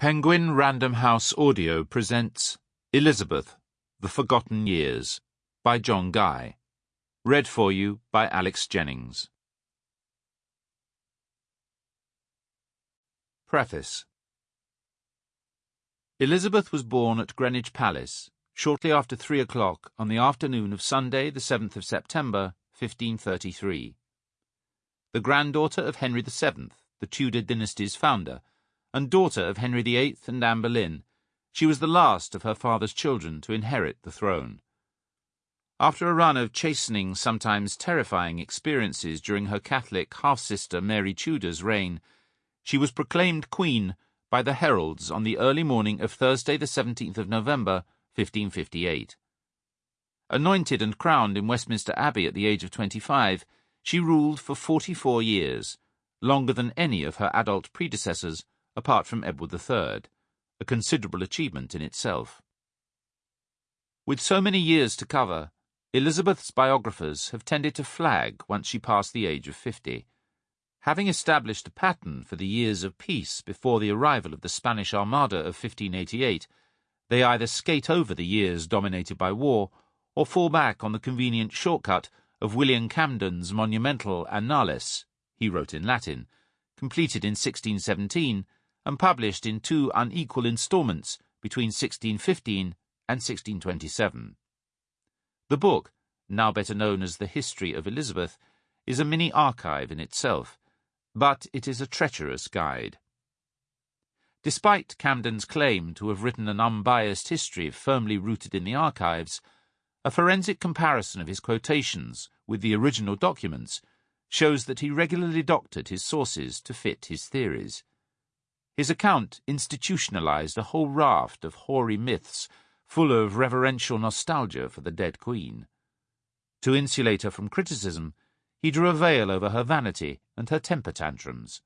Penguin Random House Audio presents Elizabeth, The Forgotten Years by John Guy. Read for you by Alex Jennings. Preface Elizabeth was born at Greenwich Palace shortly after three o'clock on the afternoon of Sunday, the 7th of September, 1533. The granddaughter of Henry VII, the Tudor dynasty's founder, and daughter of Henry VIII and Anne Boleyn, she was the last of her father's children to inherit the throne. After a run of chastening, sometimes terrifying experiences during her Catholic half-sister Mary Tudor's reign, she was proclaimed queen by the heralds on the early morning of Thursday the 17th of November, 1558. Anointed and crowned in Westminster Abbey at the age of 25, she ruled for 44 years, longer than any of her adult predecessors apart from Edward III, a considerable achievement in itself. With so many years to cover, Elizabeth's biographers have tended to flag once she passed the age of fifty. Having established a pattern for the years of peace before the arrival of the Spanish Armada of 1588, they either skate over the years dominated by war or fall back on the convenient shortcut of William Camden's monumental Annales, he wrote in Latin, completed in 1617 and published in two unequal instalments between 1615 and 1627. The book, now better known as The History of Elizabeth, is a mini archive in itself, but it is a treacherous guide. Despite Camden's claim to have written an unbiased history firmly rooted in the archives, a forensic comparison of his quotations with the original documents shows that he regularly doctored his sources to fit his theories. His account institutionalized a whole raft of hoary myths full of reverential nostalgia for the dead queen. To insulate her from criticism, he drew a veil over her vanity and her temper tantrums.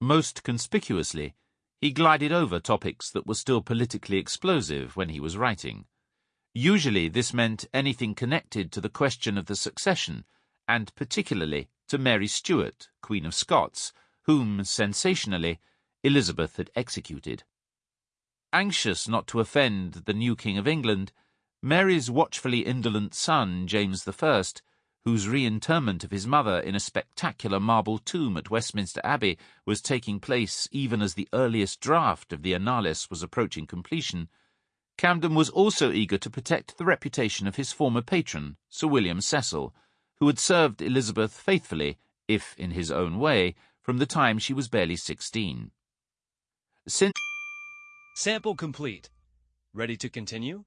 Most conspicuously, he glided over topics that were still politically explosive when he was writing. Usually this meant anything connected to the question of the succession, and particularly to Mary Stuart, Queen of Scots, whom, sensationally, Elizabeth had executed. Anxious not to offend the new King of England, Mary's watchfully indolent son, James I, whose reinterment of his mother in a spectacular marble tomb at Westminster Abbey was taking place even as the earliest draft of the Annales was approaching completion, Camden was also eager to protect the reputation of his former patron, Sir William Cecil, who had served Elizabeth faithfully, if in his own way, from the time she was barely sixteen. Sin Sample complete. Ready to continue?